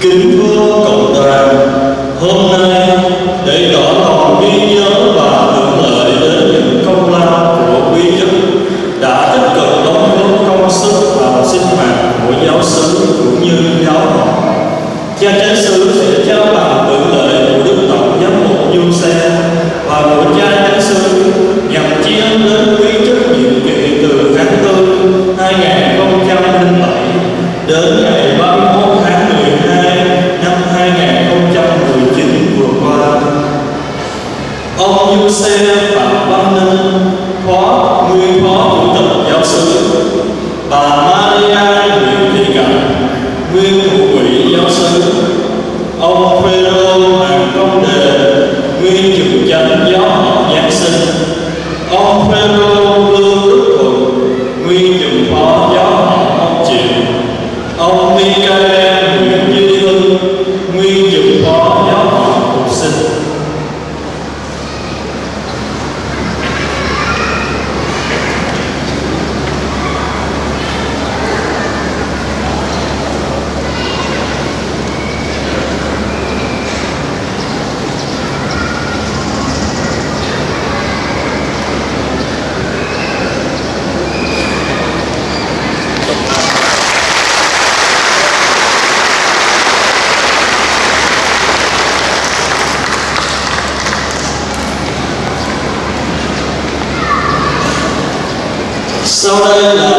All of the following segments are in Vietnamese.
kính vua cộng đoàn hôm nay để tỏ lòng biết Soda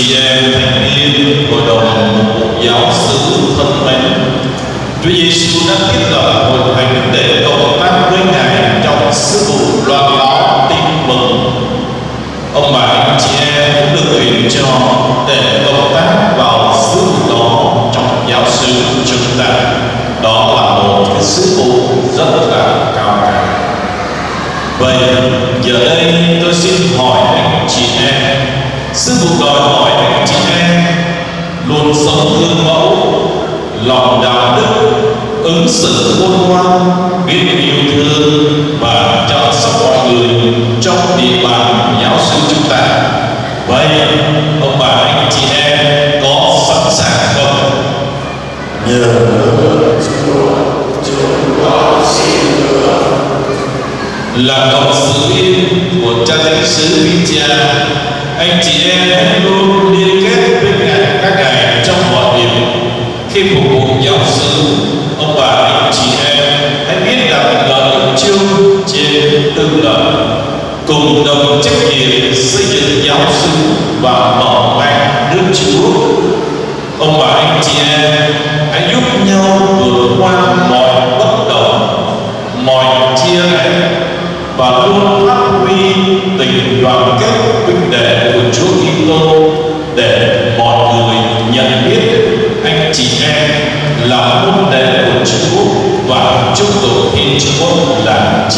chị em thành viên hội đồng giáo sứ thân mến, Chúa Giêsu đã thiết lập hội thánh để cộng tác với Ngài trong sứ vụ loan báo tin mừng. Ông bà anh chị em cũng được ủy cho để cộng tác vào sứ vụ đó trong giáo xứ chúng ta. Đó là một cái sứ vụ rất là cao cả. Vậy giờ đây tôi xin hỏi anh chị em sư phụ đòi hỏi chị em luôn sống gương mẫu lòng đạo đức ứng xử khôn ngoan biết yêu thương và chăm sóc mọi người trong địa bàn giáo sư chúng ta. Vậy ông bà anh chị em có sẵn sàng không? Nhờ Chúa chúng con xin được là cộng sự yêu của cha thánh sứ Vinh anh chị em hãy luôn liên kết với cạnh các ngài trong mọi việc khi phục vụ giáo sư ông bà, anh chị em hãy biết đặt lời chương chung trên từng lời cùng đồng trách nhiệm xây dựng giáo sư và mở mang nước Chúa. Ông bà, anh chị em hãy giúp nhau vượt qua mọi bất đồng, mọi chia rẽ và luôn phát huy tình đoàn kết tụng Thiên Chúa là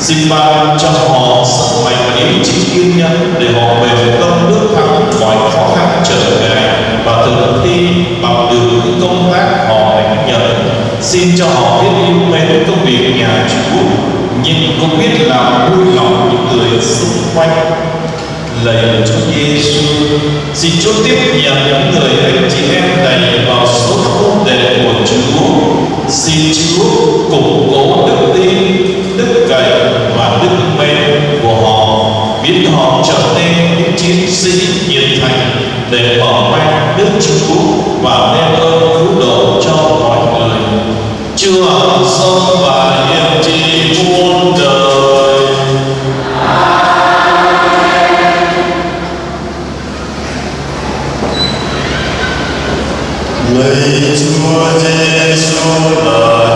xin ban cho họ sức mạnh và ý chí kiên nhẫn để họ bền tâm bước thắng mọi khó khăn trở ngại và thực thi bằng được những công tác họ đánh nhận xin cho họ biết yêu mến công việc nhà Chúa. Nhưng cũng biết làm vui lòng những người xung quanh. Lạy Chúa Giêsu xin Chúa tiếp nhận những người anh chị em này vào số môn đệ của Chúa. Xin Chúa củng cố đức tin, đức cậy và đức mến của họ, biến họ trở nên những chiến sĩ nhiệt thành để mở mang đức Chúa và đem ơn cứu độ cho mọi người. Chúa sống Giêsu là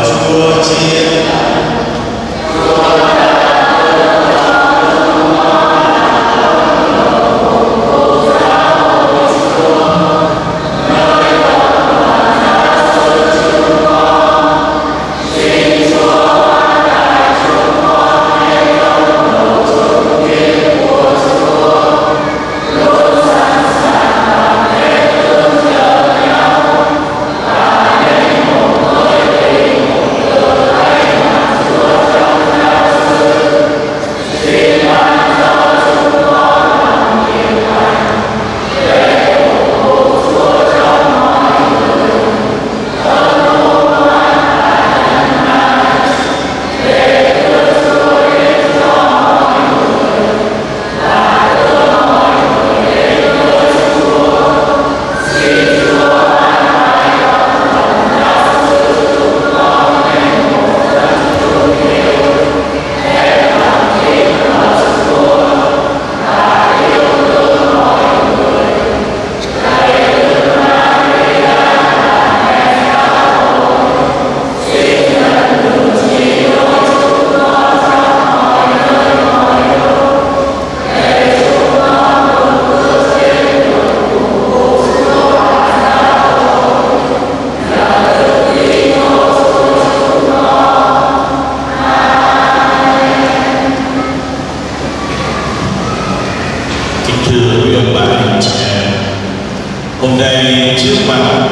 Hôm nay trước mặt,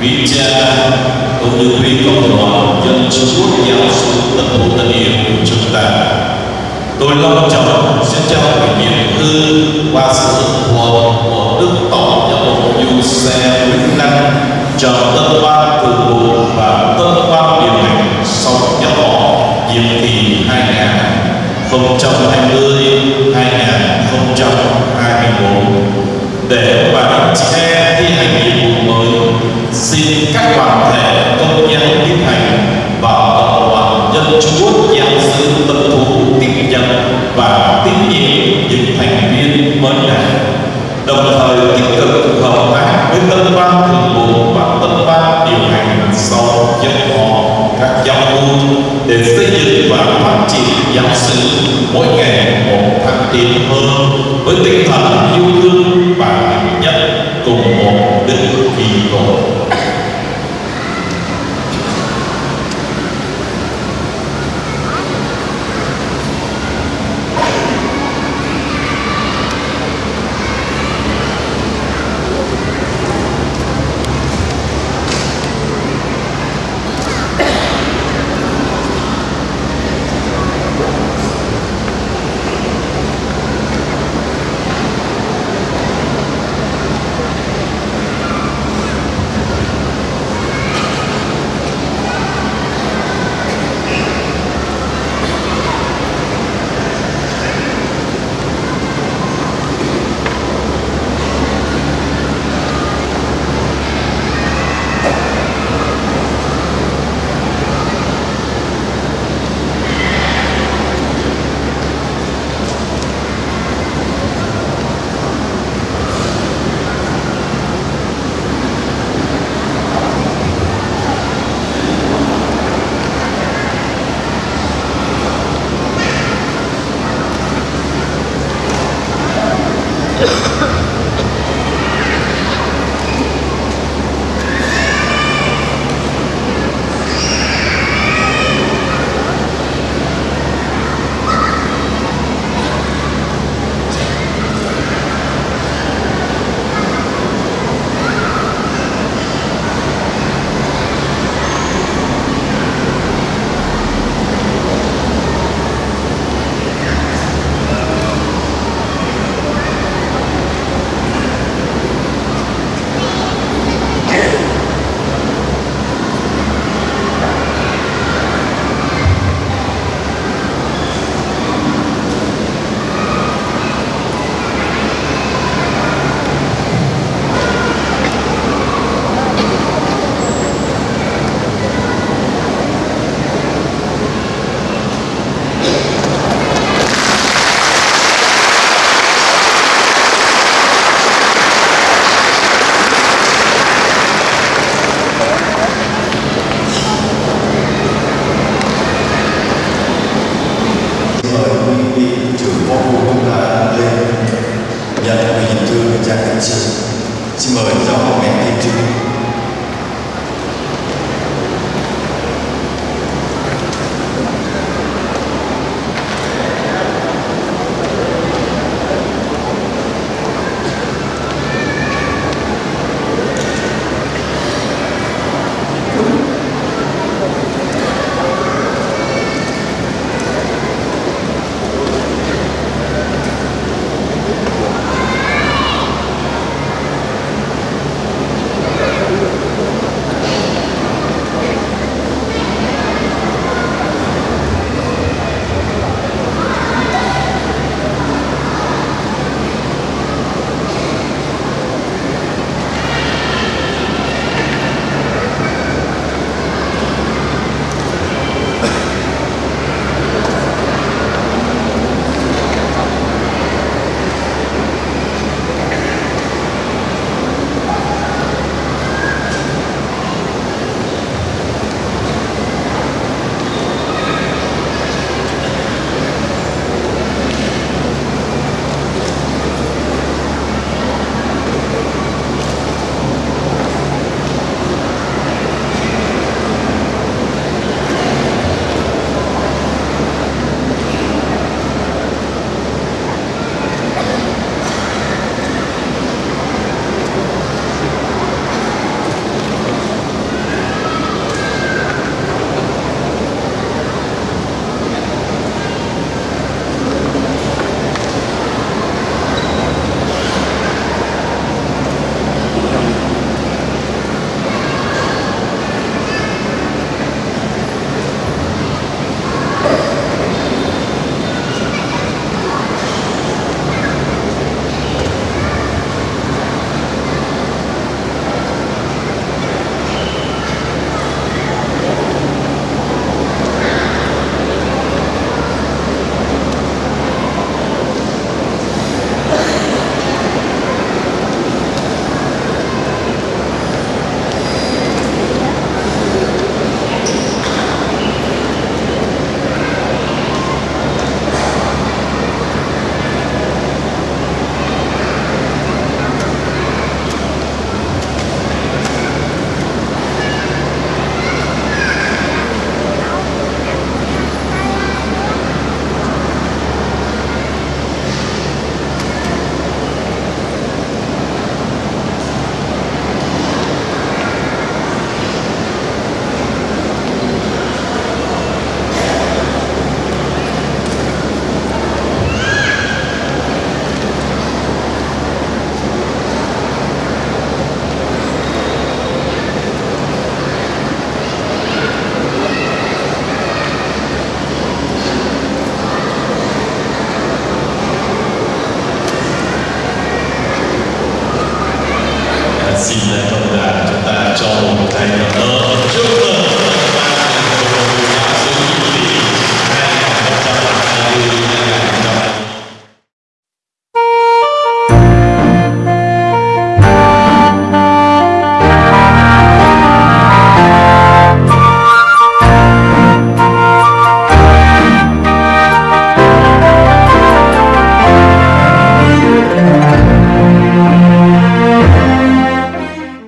vị cha cũng như quý cộng đoàn dân Chúa giáo sư tân Hữu tân yêu của chúng ta. Tôi long trọng sẽ trao ủy nhiệm thư qua sự ủng hộ của Đức Tổng giáo mục Du Xe Nguyễn Năng cho tân ban từ bộ và tân ban điều hành sau giáo họ nhiệm kỳ 2020 2021 để mà chị em xin lấy cộng đoàn chúng ta cho một ngày cảm